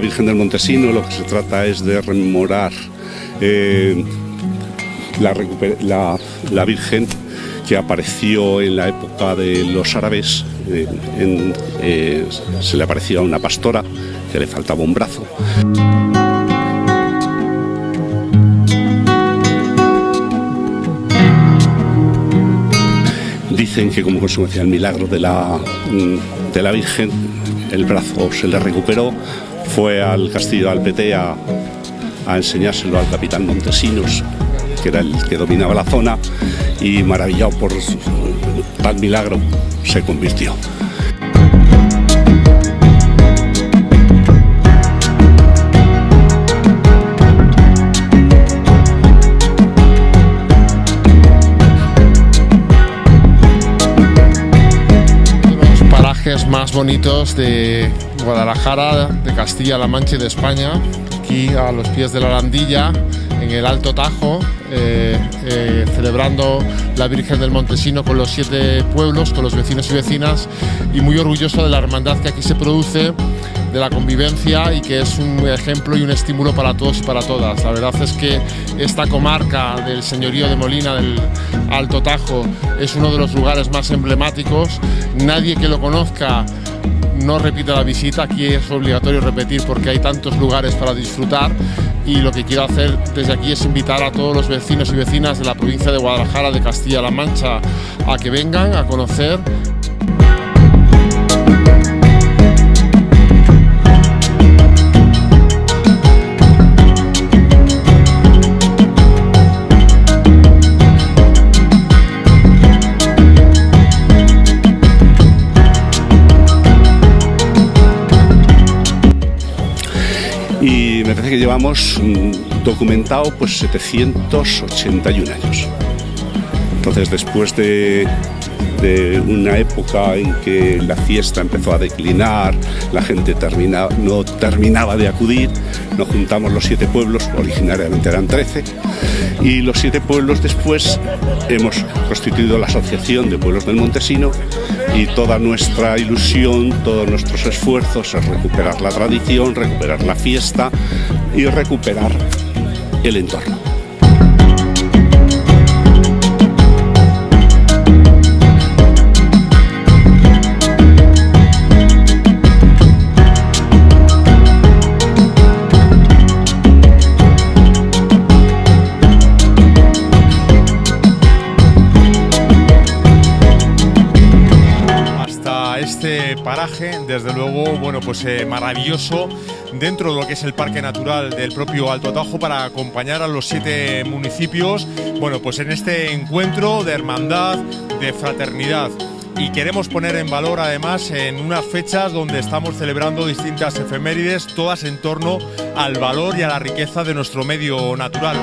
Virgen del Montesino lo que se trata es de rememorar eh, la, la, Virgen que apareció en la época de los árabes, eh, se le aparecía una pastora que le faltaba un brazo. Dicen que como consecuencia del milagro de la, de la Virgen, el brazo se le recuperó, fue al castillo de Alpete a, a enseñárselo al capitán Montesinos, que era el que dominaba la zona, y maravillado por tal milagro, se convirtió. Más bonitos de Guadalajara, de Castilla-La Mancha y de España, aquí a los pies de la Landilla, en el Alto Tajo, eh, eh, celebrando la Virgen del Montesino con los siete pueblos, con los vecinos y vecinas, y muy orgulloso de la hermandad que aquí se produce, de la convivencia y que es un ejemplo y un estímulo para todos y para todas. La verdad es que esta comarca del señorío de Molina, del Alto Tajo, es uno de los lugares más emblemáticos. Nadie que lo conozca no repita la visita, aquí es obligatorio repetir porque hay tantos lugares para disfrutar y lo que quiero hacer desde aquí es invitar a todos los vecinos y vecinas de la provincia de Guadalajara, de Castilla-La Mancha, a que vengan a conocer que llevamos mm, documentado pues 781 años. Entonces después de, una época en que la fiesta empezó a declinar, la gente termina, no terminaba de acudir, nos juntamos los siete pueblos, originariamente eran 13, y los siete pueblos después hemos constituido la Asociación de Pueblos del Montesino y toda nuestra ilusión, todos nuestros esfuerzos es recuperar la tradición, recuperar la fiesta y recuperar el entorno. Desde luego, bueno, pues eh, maravilloso dentro de lo que es el Parque Natural del propio Alto Tajo para acompañar a los siete municipios, bueno, pues en este encuentro de hermandad, de fraternidad y queremos poner en valor además en unas fechas donde estamos celebrando distintas efemérides, todas en torno al valor y a la riqueza de nuestro medio natural.